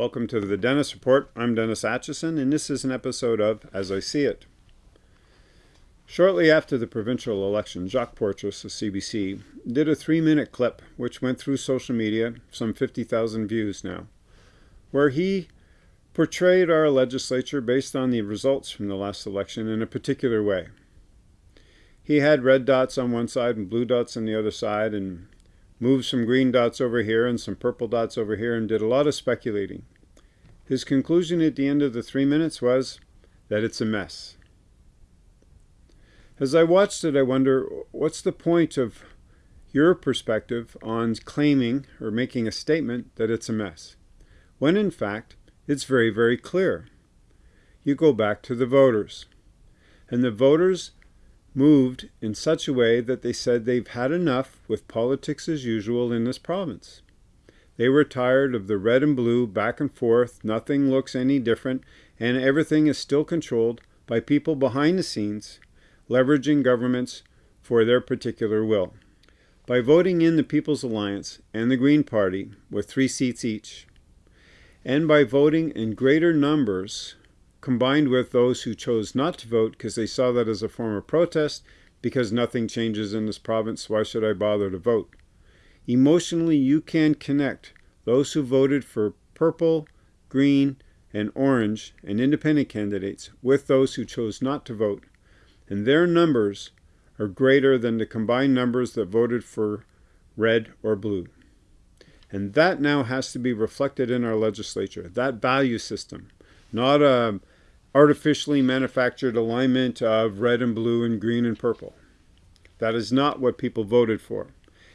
Welcome to the Dennis Report. I'm Dennis Atchison, and this is an episode of As I See It. Shortly after the provincial election, Jacques Poitras of CBC did a three-minute clip which went through social media, some 50,000 views now, where he portrayed our legislature based on the results from the last election in a particular way. He had red dots on one side and blue dots on the other side and moved some green dots over here and some purple dots over here and did a lot of speculating. His conclusion at the end of the three minutes was that it's a mess. As I watched it, I wonder, what's the point of your perspective on claiming or making a statement that it's a mess, when in fact, it's very, very clear. You go back to the voters. And the voters moved in such a way that they said they've had enough with politics as usual in this province. They were tired of the red and blue back and forth, nothing looks any different, and everything is still controlled by people behind the scenes leveraging governments for their particular will. By voting in the People's Alliance and the Green Party with three seats each, and by voting in greater numbers combined with those who chose not to vote because they saw that as a form of protest, because nothing changes in this province, why should I bother to vote? Emotionally, you can connect those who voted for purple, green, and orange and independent candidates with those who chose not to vote and their numbers are greater than the combined numbers that voted for red or blue. And that now has to be reflected in our legislature, that value system, not a artificially manufactured alignment of red and blue and green and purple. That is not what people voted for.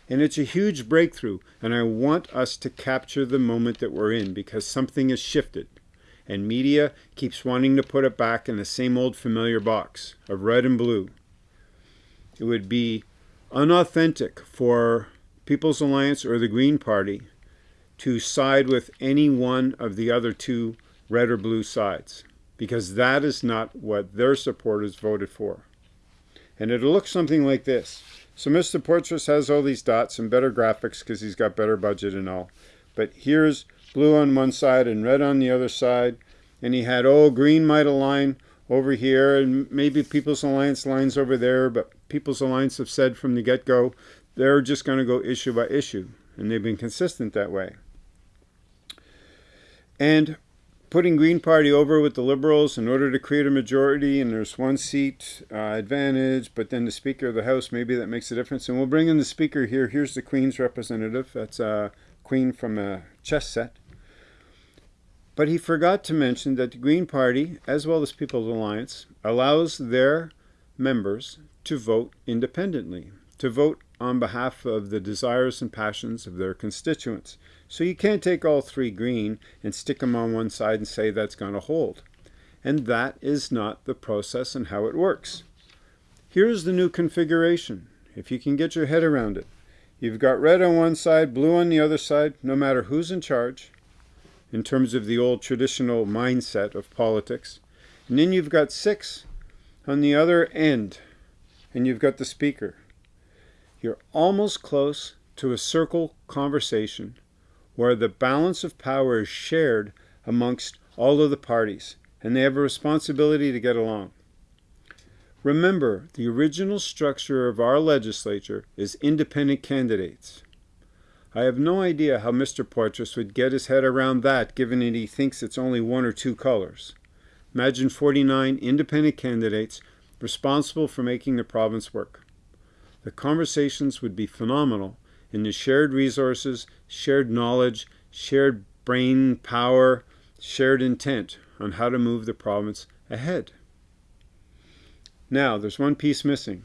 And it's a huge breakthrough, and I want us to capture the moment that we're in because something has shifted and media keeps wanting to put it back in the same old familiar box of red and blue. It would be unauthentic for People's Alliance or the Green Party to side with any one of the other two red or blue sides because that is not what their supporters voted for. And it'll look something like this. So Mr. Poitras has all these dots and better graphics because he's got better budget and all. But here's blue on one side and red on the other side. And he had, oh, green might align over here and maybe People's Alliance lines over there. But People's Alliance have said from the get-go, they're just going to go issue by issue. And they've been consistent that way. And putting Green Party over with the Liberals in order to create a majority, and there's one seat uh, advantage, but then the Speaker of the House, maybe that makes a difference. And we'll bring in the Speaker here. Here's the Queen's representative. That's a uh, Queen from a chess set. But he forgot to mention that the Green Party, as well as People's Alliance, allows their members to vote independently, to vote on behalf of the desires and passions of their constituents. So you can't take all three green and stick them on one side and say that's going to hold. And that is not the process and how it works. Here's the new configuration, if you can get your head around it. You've got red on one side, blue on the other side, no matter who's in charge in terms of the old traditional mindset of politics. And then you've got six on the other end, and you've got the speaker. You're almost close to a circle conversation where the balance of power is shared amongst all of the parties, and they have a responsibility to get along. Remember, the original structure of our legislature is independent candidates. I have no idea how Mr. Poitras would get his head around that, given that he thinks it's only one or two colors. Imagine 49 independent candidates responsible for making the province work. The conversations would be phenomenal in the shared resources, shared knowledge, shared brain power, shared intent on how to move the province ahead. Now, there's one piece missing.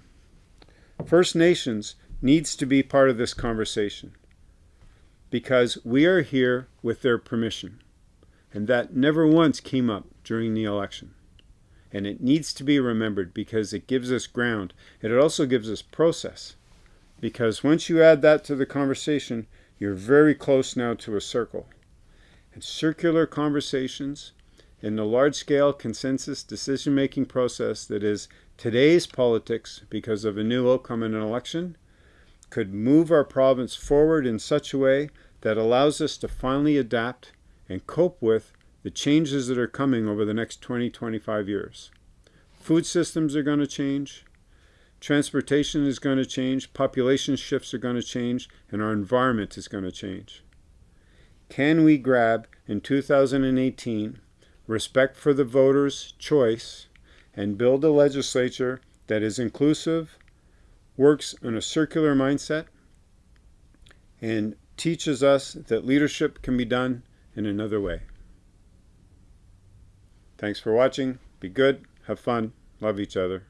First Nations needs to be part of this conversation because we are here with their permission. And that never once came up during the election. And it needs to be remembered because it gives us ground. It also gives us process. Because once you add that to the conversation, you're very close now to a circle. And circular conversations in the large-scale consensus decision-making process that is today's politics because of a new outcome in an election could move our province forward in such a way that allows us to finally adapt and cope with the changes that are coming over the next 20, 25 years. Food systems are going to change, transportation is going to change, population shifts are going to change, and our environment is going to change. Can we grab in 2018 respect for the voters' choice and build a legislature that is inclusive, works in a circular mindset, and teaches us that leadership can be done in another way. Thanks for watching. Be good. Have fun. Love each other.